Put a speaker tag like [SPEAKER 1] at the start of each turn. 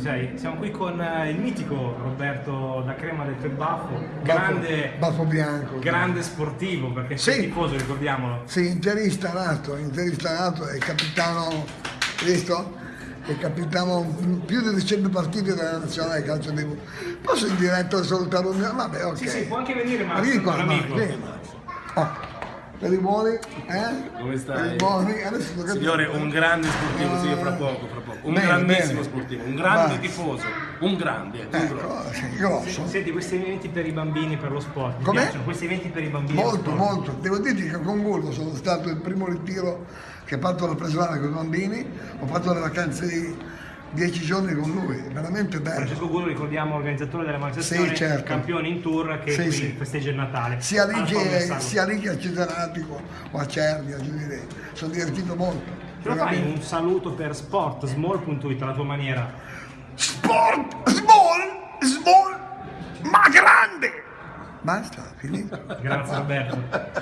[SPEAKER 1] Ci sei? Siamo qui con eh, il mitico Roberto da Crema del Baffo, grande,
[SPEAKER 2] Baffo bianco.
[SPEAKER 1] grande sportivo perché sei
[SPEAKER 2] Sì.
[SPEAKER 1] tifoso, ricordiamolo.
[SPEAKER 2] Sì, interista nato, interista nato, è capitano, visto? È capitano più di 100 partite della nazionale calcio di Posso in diretta salutare un mio? Vabbè, ok.
[SPEAKER 1] Sì, sì, può anche venire
[SPEAKER 2] Ma
[SPEAKER 1] Max,
[SPEAKER 2] vieni
[SPEAKER 1] un
[SPEAKER 2] qua, Marco,
[SPEAKER 1] amico.
[SPEAKER 2] vieni, Marco. Oh, per i buoni, eh?
[SPEAKER 3] Come stai?
[SPEAKER 2] Per i buoni, adesso.
[SPEAKER 3] Signore, un grande sportivo, sì, fra poco, fra poco. Un
[SPEAKER 2] Bene,
[SPEAKER 3] grandissimo
[SPEAKER 2] bene.
[SPEAKER 3] sportivo, un grande
[SPEAKER 2] Va.
[SPEAKER 3] tifoso, un grande.
[SPEAKER 2] Ecco, grosso.
[SPEAKER 1] Senti, questi eventi per i bambini, per lo sport, piacciono? Questi eventi per i bambini
[SPEAKER 2] Molto, molto. Devo dirti che con Gullo sono stato il primo ritiro che ha fatto la presolana con i bambini, ho fatto le vacanze di dieci giorni con lui, veramente bello.
[SPEAKER 1] Francesco Gullo, ricordiamo, organizzatore della manifestazione,
[SPEAKER 2] Sì, certo.
[SPEAKER 1] campione in tour che
[SPEAKER 2] Sì,
[SPEAKER 1] qui
[SPEAKER 2] sì.
[SPEAKER 1] festeggia il Natale.
[SPEAKER 2] Sia
[SPEAKER 1] Orlesano.
[SPEAKER 2] sia che a Cesenatico o a Cervia. Sono divertito molto.
[SPEAKER 1] Ce lo fai un saluto per sport, small.it, alla tua maniera.
[SPEAKER 2] Sport, small, small, ma grande! Basta, finito.
[SPEAKER 1] Grazie Roberto.